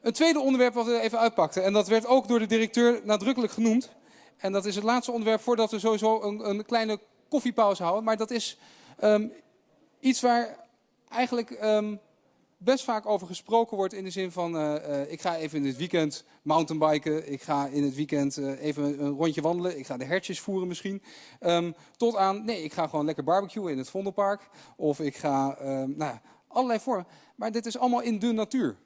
Een tweede onderwerp wat we even uitpakten, en dat werd ook door de directeur nadrukkelijk genoemd. En dat is het laatste onderwerp voordat we sowieso een, een kleine koffiepauze houden. Maar dat is ehm, iets waar eigenlijk ehm, best vaak over gesproken wordt in de zin van... eh, eh, ik ga even in het weekend mountainbiken, ik ga in het weekend eh, even een rondje wandelen... ik ga de hertjes voeren misschien. Ehm, tot aan, nee, ik ga gewoon lekker barbecuen in het Vondelpark. Of ik ga, nou allerlei vormen. Maar dit is allemaal in de natuur.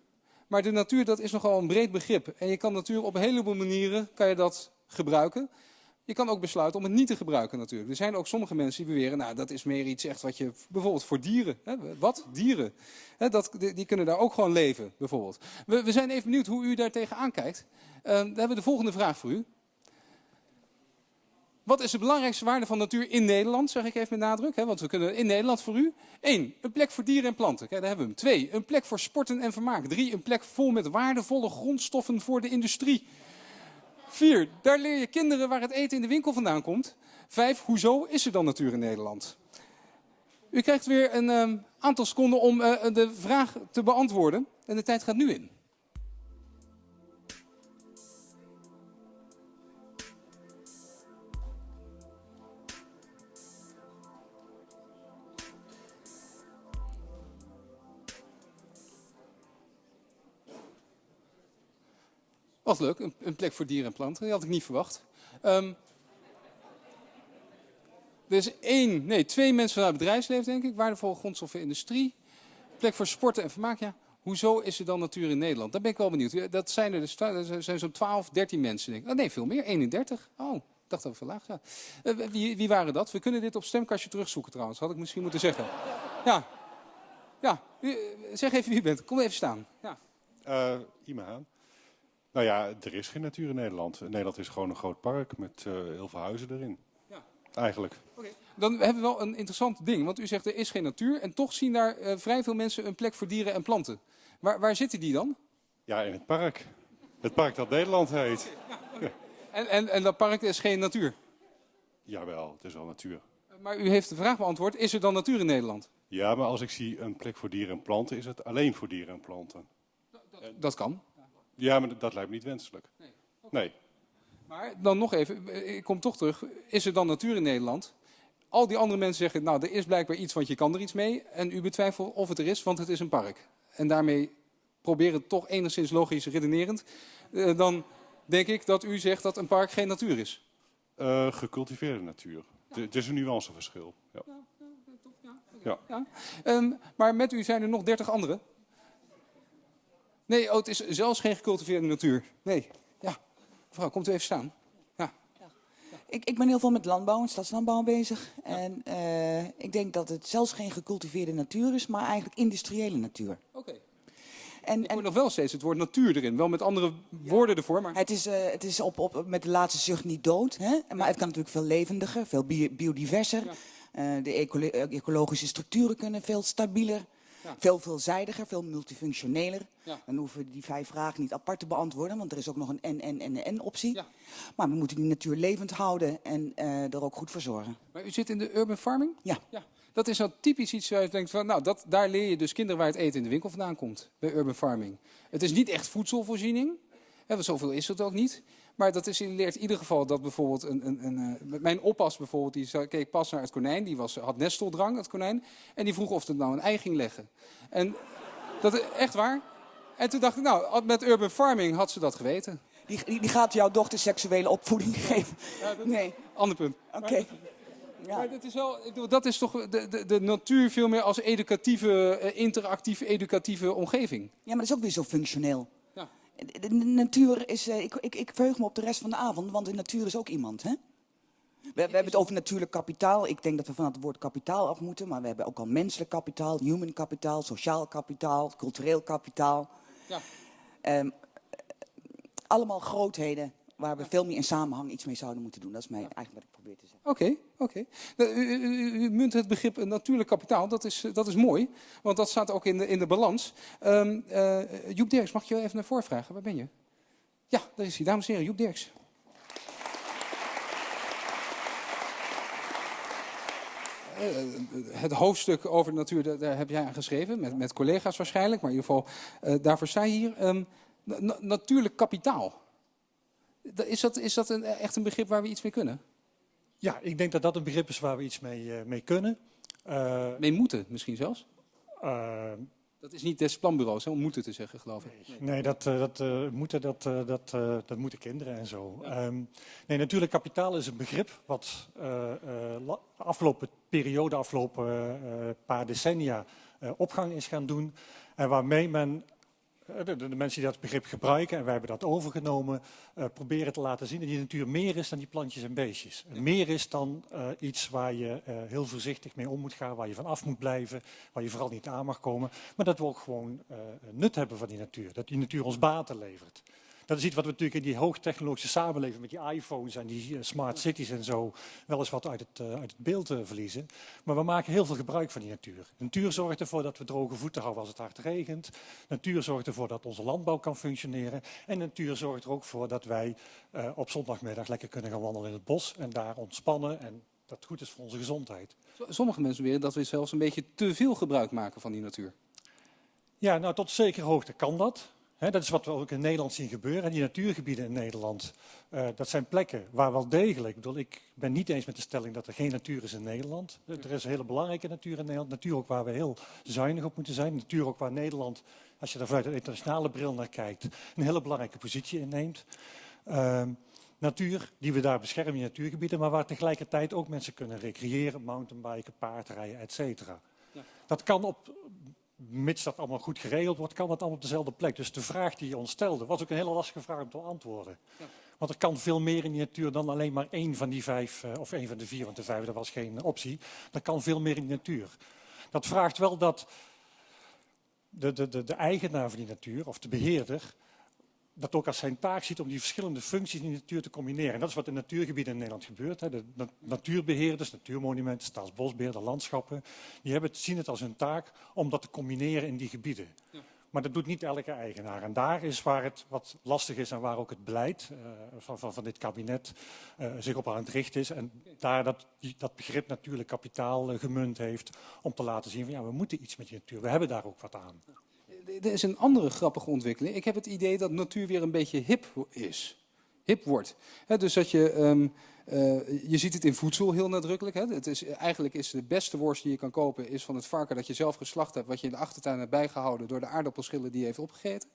Maar de natuur, dat is nogal een breed begrip. En je kan natuur op een heleboel manieren kan je dat gebruiken. Je kan ook besluiten om het niet te gebruiken natuurlijk. Er zijn ook sommige mensen die beweren, nou dat is meer iets echt wat je, bijvoorbeeld voor dieren. Hè, wat? Dieren. Hè, dat, die, kunnen daar ook gewoon leven, bijvoorbeeld. We, we zijn even benieuwd hoe u daar tegenaan kijkt. Uh, we hebben de volgende vraag voor u. Wat is de belangrijkste waarde van natuur in Nederland, zeg ik even met nadruk. Hè? Want we kunnen in Nederland voor u. Eén, een plek voor dieren en planten. Kijk, daar hebben we hem. Twee, een plek voor sporten en vermaak. Drie, een plek vol met waardevolle grondstoffen voor de industrie. Vier, daar leer je kinderen waar het eten in de winkel vandaan komt. Vijf, hoezo is er dan natuur in Nederland? U krijgt weer een um, aantal seconden om uh, de vraag te beantwoorden. En de tijd gaat nu in. Wat leuk, een, een, plek voor dieren en planten. Die had ik niet verwacht. Um, er is één, nee, twee mensen vanuit het bedrijfsleven, denk ik. Waardevolle grondstoffen industrie. Plek voor sporten en vermaak, ja. Hoezo is er dan natuur in Nederland? Daar ben ik wel benieuwd. Dat zijn er dus zijn zo'n 12, 13 mensen, denk ik. Oh, nee, veel meer. 31. Oh, dacht dat we verlaagd ja. Wie, wie, waren dat? We kunnen dit op stemkastje terugzoeken trouwens. Had ik misschien moeten zeggen. Ja. Ja. Zeg even wie je bent. Kom even staan. Ja. Uh, Ima. Nou ja, er is geen natuur in Nederland. Nederland is gewoon een groot park met uh, heel veel huizen erin. Ja. Eigenlijk. Okay. Dan hebben we wel een interessant ding. Want u zegt er is geen natuur. En toch zien daar uh, vrij veel mensen een plek voor dieren en planten. Waar, waar zitten die dan? Ja, in het park. Het park dat Nederland heet. Ja, okay. en, en, en dat park is geen natuur? Jawel, het is wel natuur. Maar u heeft de vraag beantwoord. Is er dan natuur in Nederland? Ja, maar als ik zie een plek voor dieren en planten, is het alleen voor dieren en planten. Dat, dat, dat kan. Ja, maar dat lijkt me niet wenselijk. Nee. Okay. nee. Maar dan nog even, ik kom toch terug. Is er dan natuur in Nederland? Al die andere mensen zeggen, nou, er is blijkbaar iets, want je kan er iets mee. En u betwijfelt of het er is, want het is een park. En daarmee proberen het toch enigszins logisch redenerend. Uh, dan denk ik dat u zegt dat een park geen natuur is. Uh, gecultiveerde natuur. Ja. Het is een nuanceverschil. Ja, ja. ja. Um, maar met u zijn er nog dertig anderen. Nee, oh, het is zelfs geen gecultiveerde natuur. Nee, ja. Mevrouw, komt u even staan. Ja. Ik, ik ben heel veel met landbouw en stadslandbouw bezig. En uh, ik denk dat het zelfs geen gecultiveerde natuur is, maar eigenlijk industriële natuur. Oké. Okay. En, ik hoor nog wel steeds het woord natuur erin. Wel met andere ja. woorden ervoor. Maar... Het is, uh, het is op, op, met de laatste zucht niet dood. Hè? Maar het kan natuurlijk veel levendiger, veel bio biodiverser. Uh, de ecolo ecologische structuren kunnen veel stabieler. Ja. Veel veelzijdiger, veel multifunctioneler. Ja. Dan hoeven we die vijf vragen niet apart te beantwoorden, want er is ook nog een en, en, en, en optie. Ja. Maar we moeten die natuur levend houden en uh, er ook goed voor zorgen. Maar u zit in de urban farming? Ja. ja. Dat is nou typisch iets waar je denkt van, nou, dat, daar leer je dus kinderen waar het eten in de winkel vandaan komt, bij urban farming. Het is niet echt voedselvoorziening, hè, want zoveel is het ook niet. Maar dat is, leert in ieder geval dat bijvoorbeeld een, een, een, uh, mijn oppas bijvoorbeeld, die keek pas naar het konijn, die was, had nesteldrang, het konijn, en die vroeg of het nou een ei ging leggen. En dat is echt waar. En toen dacht ik, nou, met urban farming had ze dat geweten. Die, die, die gaat jouw dochter seksuele opvoeding geven? Ja, dat nee. Ander punt. Oké. Okay. Ja. Maar dat is, wel, dat is toch de, de, de natuur veel meer als educatieve, uh, interactieve, educatieve omgeving. Ja, maar dat is ook weer zo functioneel. De, natuur is, uh, ik, ik, ik verheug me op de rest van de avond, want de natuur is ook iemand, hè? We, we, hebben het over natuurlijk kapitaal. Ik denk dat we van het woord kapitaal af moeten. Maar we hebben ook al menselijk kapitaal, human kapitaal, sociaal kapitaal, cultureel kapitaal. Ja. Um, allemaal grootheden waar we veel meer in samenhang iets mee zouden moeten doen. Dat is mij eigenlijk wat ik probeer te zeggen. Oké, okay, oké. Okay. U, u, u, munt het begrip natuurlijk kapitaal. Dat is, dat is mooi, want dat staat ook in de, in de balans. Um, uh, Joep Derks, mag ik je even naar voren vragen? Waar ben je? Ja, daar is hij. Dames en heren, Joep Derks. het hoofdstuk over de natuur, daar heb jij aan geschreven, met, met collega's waarschijnlijk, maar in ieder geval, uh, daarvoor sta je hier. Um, Na- natuurlijk kapitaal. Is dat, is dat een, echt een begrip waar we iets mee kunnen? Ja, ik denk dat dat een begrip is waar we iets mee, eh, mee kunnen. Eh, Mee moeten misschien zelfs? eh, Dat is niet des planbureaus hè, om moeten te zeggen, geloof ik. nee, dat, dat, moeten, dat, dat, dat moeten kinderen en zo. Ehm, nee, natuurlijk, kapitaal is een begrip wat la- afgelopen periode, afgelopen paar decennia opgang is gaan doen. En waarmee men, eh, de, de mensen die dat begrip gebruiken, en wij hebben dat overgenomen, eh, proberen te laten zien dat die natuur meer is dan die plantjes en beestjes. Meer is dan eh, iets waar je heel voorzichtig mee om moet gaan, waar je van af moet blijven, waar je vooral niet aan mag komen. Maar dat we ook gewoon nut hebben van die natuur. Dat die natuur ons baten levert. Dat is iets wat we natuurlijk in die hoogtechnologische samenleving met die iPhones en die eh, smart cities en zo wel eens wat uit het, eh, uit het beeld eh, verliezen. Maar we maken heel veel gebruik van die natuur. Natuur zorgt ervoor dat we droge voeten houden als het hard regent. Natuur zorgt ervoor dat onze landbouw kan functioneren. En natuur zorgt er ook voor dat wij op zondagmiddag lekker kunnen gaan wandelen in het bos en daar ontspannen. En dat goed is voor onze gezondheid. Sommige mensen beweren dat we zelfs een beetje te veel gebruik maken van die natuur. Ja, nou tot zekere hoogte kan dat. Dat is wat we ook in Nederland zien gebeuren. En die natuurgebieden in Nederland, eh, dat zijn plekken waar wel degelijk, ik bedoel, ik ben niet eens met de stelling dat er geen natuur is in Nederland. Er is een hele belangrijke natuur in Nederland. Natuur ook waar we heel zuinig op moeten zijn. Natuur ook waar Nederland, als je er vanuit een internationale bril naar kijkt, een hele belangrijke positie inneemt. Ehm, natuur die we daar beschermen, die natuurgebieden, maar waar tegelijkertijd ook mensen kunnen recreëren, mountainbiken, paardrijden, et cetera. Ja. Dat kan op, mits dat allemaal goed geregeld wordt, kan dat allemaal op dezelfde plek. Dus de vraag die je ons stelde, was ook een hele lastige vraag om te beantwoorden. Ja. Want er kan veel meer in die natuur dan alleen maar één van die vijf, eh, of één van de vier, want de vijfde was geen optie. Er kan veel meer in die natuur. Dat vraagt wel dat de, de, de, de eigenaar van die natuur, of de beheerder, dat ook als zijn taak ziet om die verschillende functies in de natuur te combineren. En dat is wat in natuurgebieden in Nederland gebeurt. Hè. De na- natuurbeheerders, natuurmonumenten, staatsbosbeheerder, landschappen, die hebben het, zien het als hun taak om dat te combineren in die gebieden. Ja. Maar dat doet niet elke eigenaar. En daar is waar het wat lastig is en waar ook het beleid eh, van, van, van dit kabinet eh, zich op aan het richten is. En daar dat, dat begrip natuurlijk kapitaal eh, gemunt heeft om te laten zien van ja, we moeten iets met die natuur. We hebben daar ook wat aan. Er is een andere grappige ontwikkeling. Ik heb het idee dat natuur weer een beetje hip is. Hip wordt. Dus dat je, ehm, eh, je ziet het in voedsel heel nadrukkelijk. Het is, eigenlijk is de beste worst die je kan kopen is van het varken dat je zelf geslacht hebt. Wat je in de achtertuin hebt bijgehouden door de aardappelschillen die je heeft opgegeten.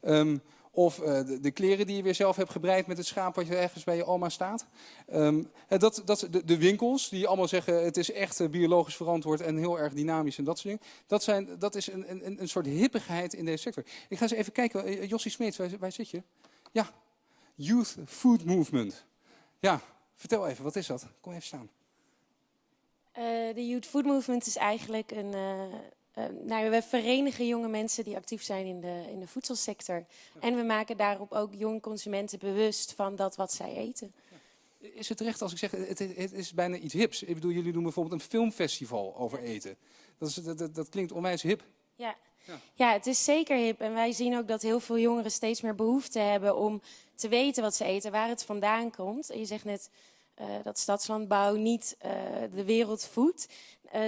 Ehm, of eh, de, de kleren die je weer zelf hebt gebreid met het schaap wat je ergens bij je oma staat. Hè, dat, dat, de, de winkels die allemaal zeggen het is echt eh, biologisch verantwoord en heel erg dynamisch en dat soort dingen. Dat, zijn, dat is een, een, een soort hippigheid in deze sector. Ik ga eens even kijken. Jossie Smeets, waar, waar zit je? Ja, Youth Food Movement. Ja, vertel even, wat is dat? Kom even staan. De Youth Food Movement is eigenlijk een. Eh, nou, we verenigen jonge mensen die actief zijn in de, in de voedselsector. En we maken daarop ook jonge consumenten bewust van dat wat zij eten. Is het terecht als ik zeg, het, het, is bijna iets hips? Ik bedoel, jullie doen bijvoorbeeld een filmfestival over eten. Dat, is, dat, dat, dat klinkt onwijs hip. Ja. Ja. ja, het is zeker hip. En wij zien ook dat heel veel jongeren steeds meer behoefte hebben om te weten wat ze eten, waar het vandaan komt. En je zegt net eh, dat stadslandbouw niet eh, de wereld voedt. Eh,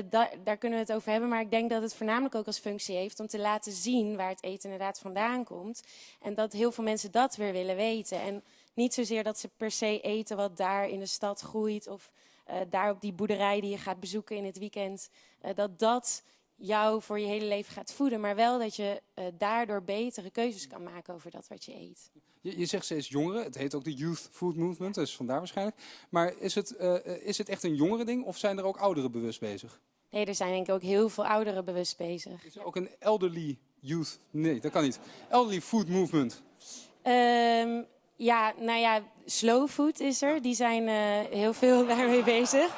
daar, kunnen we het over hebben. Maar ik denk dat het voornamelijk ook als functie heeft om te laten zien waar het eten inderdaad vandaan komt. En dat heel veel mensen dat weer willen weten. En niet zozeer dat ze per se eten wat daar in de stad groeit of eh, daar op die boerderij die je gaat bezoeken in het weekend. eh, dat dat jou voor je hele leven gaat voeden. Maar wel dat je eh, daardoor betere keuzes kan maken over dat wat je eet. Je, je zegt steeds jongeren, het heet ook de Youth Food Movement, dus vandaar waarschijnlijk. Maar is het, eh, eh, is het echt een jongere ding of zijn er ook ouderen bewust bezig? Nee, er zijn denk ik ook heel veel ouderen bewust bezig. Is er ook een elderly youth? Nee, dat kan niet. Elderly Food Movement. Ehm, ja, nou ja, slow food is er. Die zijn heel veel daarmee bezig.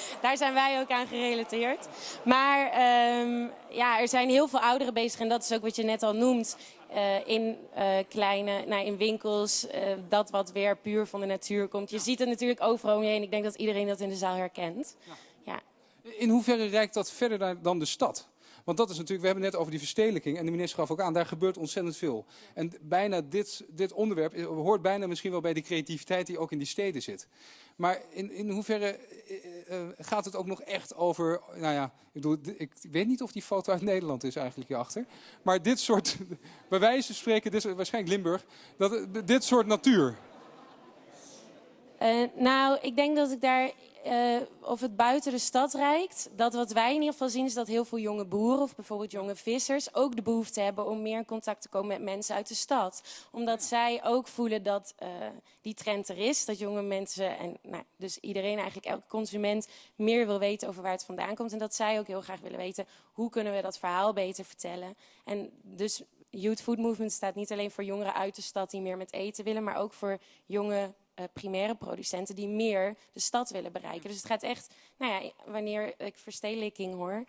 Daar zijn wij ook aan gerelateerd. Maar ehm, ja, er zijn heel veel ouderen bezig. En dat is ook wat je net al noemt. eh, in eh, kleine, nou, in winkels, eh, dat wat weer puur van de natuur komt. Je ziet het natuurlijk overal om je heen. Ik denk dat iedereen dat in de zaal herkent. Ja. In hoeverre reikt dat verder dan de stad? Want dat is natuurlijk, we hebben het net over die verstedelijking en de minister gaf ook aan, daar gebeurt ontzettend veel. En bijna dit, dit onderwerp hoort bijna misschien wel bij de creativiteit die ook in die steden zit. Maar in, in hoeverre eh, eh, gaat het ook nog echt over. Nou ja, ik, bedoel, ik weet niet of die foto uit Nederland is eigenlijk hierachter. Maar dit soort. Bij wijze van spreken, dit, waarschijnlijk Limburg. Dat, dit soort natuur. Uh, nou, ik denk dat ik daar uh, of het buiten de stad reikt. Dat wat wij in ieder geval zien is dat heel veel jonge boeren of bijvoorbeeld jonge vissers ook de behoefte hebben om meer in contact te komen met mensen uit de stad. Omdat zij ook voelen dat uh, die trend er is. Dat jonge mensen en nou, dus iedereen eigenlijk, elke consument meer wil weten over waar het vandaan komt. En dat zij ook heel graag willen weten hoe kunnen we dat verhaal beter vertellen. En dus Youth Food Movement staat niet alleen voor jongeren uit de stad die meer met eten willen, maar ook voor jonge uh, primaire producenten die meer de stad willen bereiken. Dus het gaat echt, nou ja, wanneer ik verstedelijking hoor,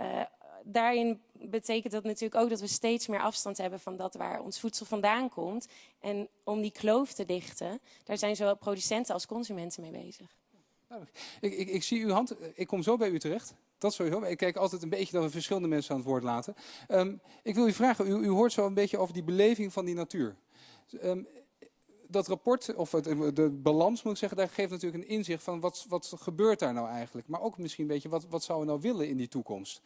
uh, daarin betekent dat natuurlijk ook dat we steeds meer afstand hebben van dat waar ons voedsel vandaan komt. En om die kloof te dichten, daar zijn zowel producenten als consumenten mee bezig. Ik, ik, ik, zie uw hand, ik kom zo bij u terecht. Dat sowieso. Ik kijk altijd een beetje dat we verschillende mensen aan het woord laten. Um, ik wil u vragen, u, u, hoort zo een beetje over die beleving van die natuur. Um, dat rapport, of het, de balans moet ik zeggen, daar geeft natuurlijk een inzicht van wat, wat gebeurt daar nou eigenlijk. Maar ook misschien een beetje, wat, wat zouden we nou willen in die toekomst?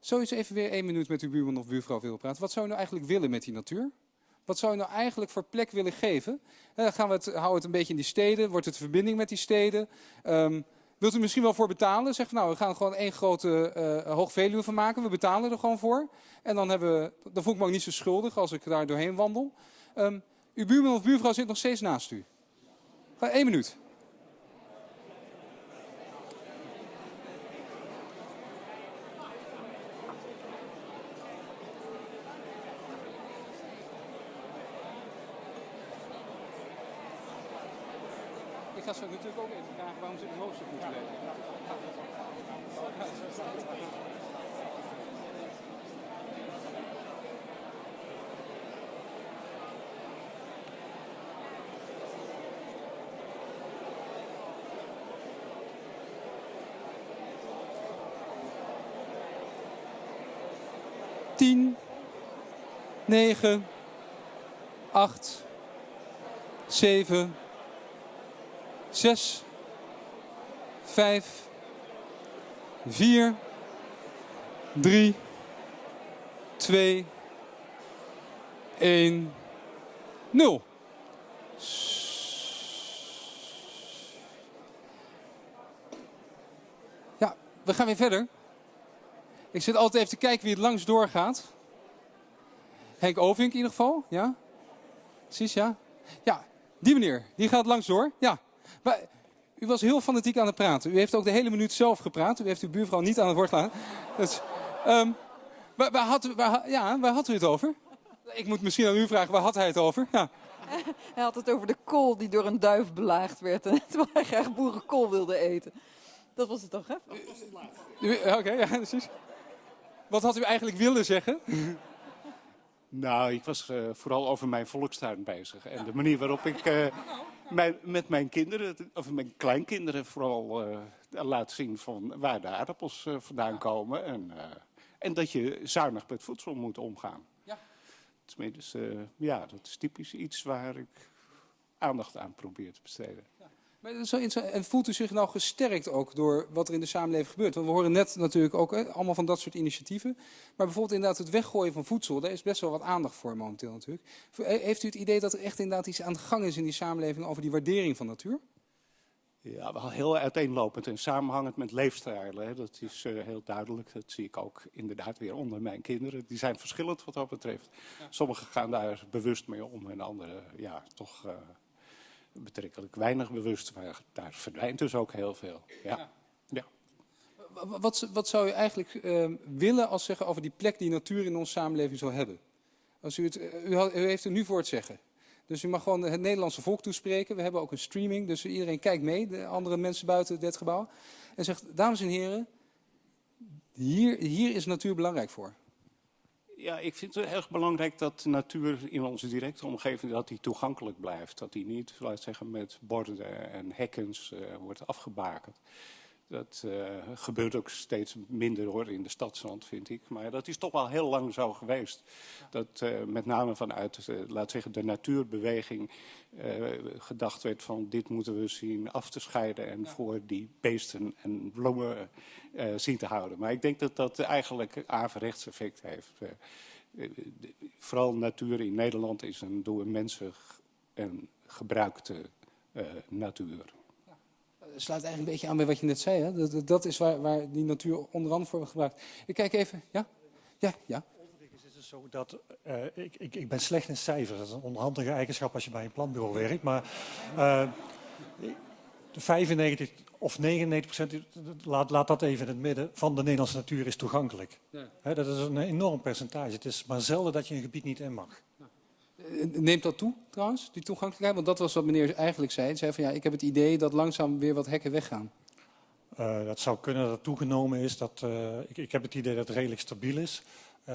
Zou je eens even weer één minuut met uw buurman of buurvrouw willen praten? Wat zou je nou eigenlijk willen met die natuur? Wat zou je nou eigenlijk voor plek willen geven? Dan gaan we het, houden het een beetje in die steden. Wordt het verbinding met die steden? Um, wilt u misschien wel voor betalen? Zeg nou, we gaan er gewoon één grote uh, van maken. We betalen er gewoon voor. En dan, hebben we, dan voel ik me ook niet zo schuldig als ik daar doorheen wandel. Um, uw buurman of buurvrouw zit nog steeds naast u. Één minuut. Ik ga ze natuurlijk ook even vragen waarom ze de hoofdstuk moeten leggen. 10, 9, 8, 7, 6, 5, 4, 3, 2, 1, 0. Ja, we gaan weer verder. Ik zit altijd even te kijken wie het langs doorgaat. Henk Ovink in ieder geval, ja? Precies, ja? Ja, die meneer, die gaat langs door. Ja. Maar, u was heel fanatiek aan het praten. U heeft ook de hele minuut zelf gepraat. U heeft uw buurvrouw niet aan het woord laten. Dus, um, waar, waar, had, waar, ja, waar had u het over? Ik moet misschien aan u vragen, waar had hij het over? Ja. Hij had het over de kool die door een duif belaagd werd. En terwijl hij graag boerenkool wilde eten. Dat was het toch, hè? Oké, okay, ja, precies. Wat had u eigenlijk willen zeggen? Nou, ik was uh, vooral over mijn volkstuin bezig. En de manier waarop ik uh, mijn, met mijn kinderen, of mijn kleinkinderen vooral uh, laat zien van waar de aardappels vandaan komen. En, en dat je zuinig met voedsel moet omgaan. Ja. Dus, ja, dat is typisch iets waar ik aandacht aan probeer te besteden. En voelt u zich nou gesterkt ook door wat er in de samenleving gebeurt? Want we horen net natuurlijk ook hè, allemaal van dat soort initiatieven. Maar bijvoorbeeld inderdaad het weggooien van voedsel, daar is best wel wat aandacht voor momenteel natuurlijk. Heeft u het idee dat er echt inderdaad iets aan de gang is in die samenleving over die waardering van natuur? Ja, wel heel uiteenlopend en samenhangend met leefstijlen. Hè. Dat is uh, heel duidelijk. Dat zie ik ook inderdaad weer onder mijn kinderen. Die zijn verschillend wat dat betreft. Ja. Sommigen gaan daar bewust mee om en anderen ja, toch... Uh, betrekkelijk weinig bewust. Maar daar verdwijnt dus ook heel veel. Ja. ja. Wat, wat, zou je eigenlijk uh, willen als zeggen over die plek die natuur in onze samenleving zou hebben? Als u, het, u, had, u heeft er nu voor het zeggen. Dus u mag gewoon het Nederlandse volk toespreken. We hebben ook een streaming, dus iedereen kijkt mee, de andere mensen buiten dit gebouw. En zegt, dames en heren, hier, hier is natuur belangrijk voor. Ja, ik vind het erg belangrijk dat de natuur in onze directe omgeving dat die toegankelijk blijft. Dat die niet, laat zeggen, met borden en hekkens uh, wordt afgebakend. Dat uh, gebeurt ook steeds minder hoor in de stadsrand, vind ik. Maar dat is toch wel heel lang zo geweest. Dat uh, met name vanuit, uh, laat zeggen, de natuurbeweging gedacht werd van dit moeten we zien af te scheiden en ja. voor die beesten en bloemen zien te houden. Maar ik denk dat dat eigenlijk averechts effect heeft. vooral natuur in Nederland is een door mensen en gebruikte natuur sluit eigenlijk een beetje aan bij wat je net zei. Hè? Dat, dat is waar, waar die natuur onder andere voor gebruikt. Ik kijk even. Ja? Ja, ja. Overigens is het zo dat uh, ik, ik, ik ben slecht in cijfers. Dat is een onhandige eigenschap als je bij een planbureau werkt. Maar uh, 95 of 99 procent, laat, laat dat even in het midden, van de Nederlandse natuur is toegankelijk. Ja. He, dat is een enorm percentage. Het is maar zelden dat je een gebied niet in mag. Eh, neemt dat toe trouwens, die toegankelijkheid? Want dat was wat meneer eigenlijk zei. Hij zei van ja, ik heb het idee dat langzaam weer wat hekken weggaan. Uh, dat zou kunnen dat toegenomen is. Dat, uh, ik, ik, heb het idee dat het redelijk stabiel is. Uh,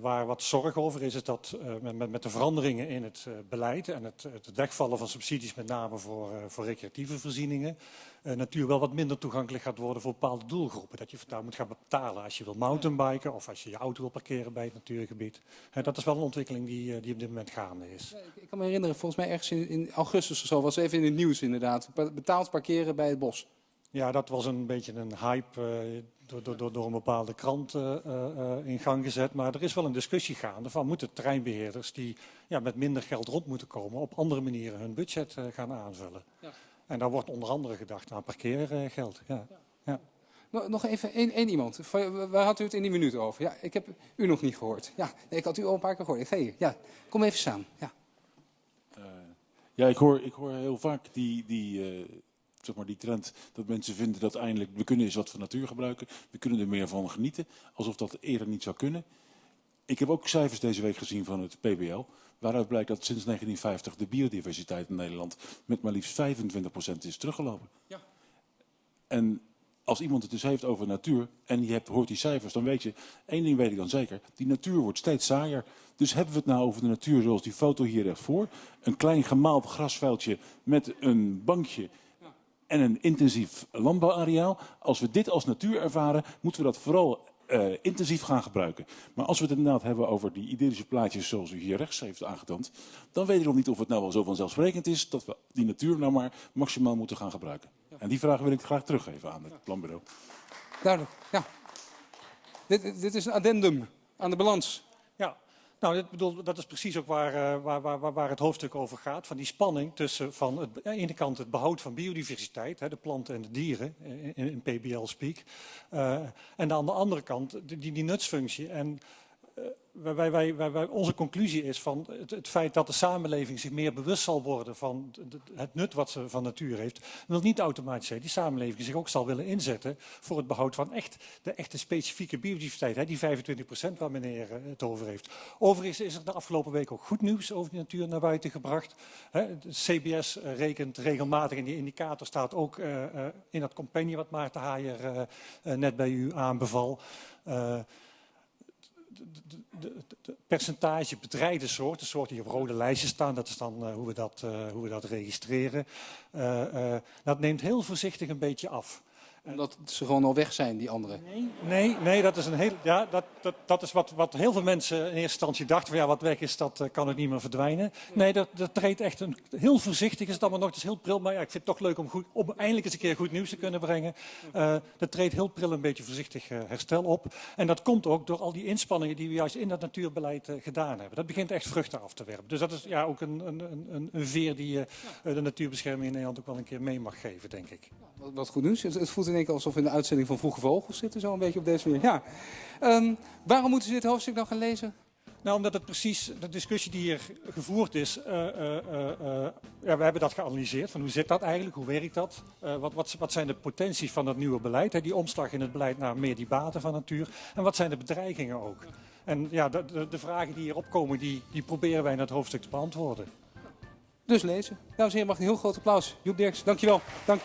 waar wat zorg over is, is dat met, met, met, de veranderingen in het beleid en het, het, wegvallen van subsidies, met name voor, voor recreatieve voorzieningen, natuur wel wat minder toegankelijk gaat worden voor bepaalde doelgroepen. Dat je daar moet gaan betalen als je wil mountainbiken of als je je auto wil parkeren bij het natuurgebied. dat is wel een ontwikkeling die, die op dit moment gaande is. Ik, kan me herinneren, volgens mij ergens in, in, augustus of zo was even in het nieuws inderdaad. Betaald parkeren bij het bos. Ja, dat was een beetje een hype uh, door, door, door, een bepaalde krant uh, uh, in gang gezet. Maar er is wel een discussie gaande van moeten terreinbeheerders die ja, met minder geld rond moeten komen op andere manieren hun budget gaan aanvullen. Ja. En daar wordt onder andere gedacht aan parkeergeld. Ja. ja. ja. Nog even één, één iemand. Waar had u het in die minuut over? Ja, ik heb u nog niet gehoord. Ja, nee, ik had u al een paar keer gehoord. Ik ga hier. Ja, kom even staan. Ja, ja ik, hoor, ik hoor heel vaak die... die zeg maar, die trend dat mensen vinden dat eindelijk, we kunnen eens wat van natuur gebruiken, we kunnen er meer van genieten, alsof dat eerder niet zou kunnen. Ik heb ook cijfers deze week gezien van het PBL, waaruit blijkt dat sinds 1950 de biodiversiteit in Nederland met maar liefst 25% is teruggelopen. Ja. En als iemand het dus heeft over natuur en je hebt, hoort die cijfers, dan weet je, één ding weet ik dan zeker, die natuur wordt steeds saaier. Dus hebben we het nou over de natuur zoals die foto hier recht voor. Een klein gemaald grasveldje met een bankje en een intensief landbouwareaal. Als we dit als natuur ervaren, moeten we dat vooral uh, intensief gaan gebruiken. Maar als we het inderdaad hebben over die idyllische plaatjes zoals u hier rechts heeft aangetoond, dan weet ik nog niet of het nou wel zo vanzelfsprekend is dat we die natuur nou maar maximaal moeten gaan gebruiken. Ja. En die vraag wil ik graag teruggeven aan het ja. planbureau. Duidelijk, ja. Dit, dit is een addendum aan de balans. Nou, dit bedoel, dat is precies ook waar, uh, waar, waar, waar, het hoofdstuk over gaat. Van die spanning tussen van het, de ene kant het behoud van biodiversiteit, hè, de planten en de dieren, in, in PBL-speak. Uh, en aan de andere kant die, die nutsfunctie. En uh, wij, wij, onze conclusie is van het, feit dat de samenleving zich meer bewust zal worden van het nut wat ze van natuur heeft, wil niet automatisch zeggen die samenleving zich ook zal willen inzetten voor het behoud van echt, de echte specifieke biodiversiteit, hè, die 25% waar meneer eh, het over heeft. Overigens is er de afgelopen week ook goed nieuws over de natuur naar buiten gebracht. Hè. CBS rekent regelmatig in die indicator, staat ook in dat compagnie wat Maarten Haaier net bij u aanbeval de, percentage bedreigde soorten, soorten die op rode lijstjes staan, dat is dan uh, hoe, we dat, uh, hoe we dat registreren, uh, dat neemt heel voorzichtig een beetje af omdat ze gewoon al weg zijn, die anderen. Nee, nee, nee dat is, een heel, ja, dat, dat, dat is wat, wat heel veel mensen in eerste instantie dachten. Van, ja, wat weg is, dat uh, kan ook niet meer verdwijnen. Nee, dat, dat treedt echt een, heel voorzichtig. Is het allemaal nog eens heel pril. Maar ja, ik vind het toch leuk om, goed, om eindelijk eens een keer goed nieuws te kunnen brengen. Uh, dat treedt heel pril een beetje voorzichtig uh, herstel op. En dat komt ook door al die inspanningen die we juist in dat natuurbeleid gedaan hebben. Dat begint echt vruchten af te werpen. Dus dat is ja, ook een, een, een, een veer die je de natuurbescherming in Nederland ook wel een keer mee mag geven, denk ik. Wat, goed nieuws. Het, het voelt in één keer alsof we in de uitzending van Vroege Vogels zitten, zo een beetje op deze manier. Ja. Um, waarom moeten ze dit hoofdstuk dan gaan lezen? Nou, omdat het precies, de discussie die hier gevoerd is, uh, uh, uh, ja, we hebben dat geanalyseerd. Van hoe zit dat eigenlijk, hoe werkt dat? wat, wat, wat, zijn de potenties van dat nieuwe beleid? Hè? Die omslag in het beleid naar meer die baten van natuur. En wat zijn de bedreigingen ook? En ja, de, de, de vragen die hier opkomen, die, die proberen wij in het hoofdstuk te beantwoorden. Dus lezen. Dames en heren, mag een heel groot applaus. Joep Dirks, dankjewel. Dank.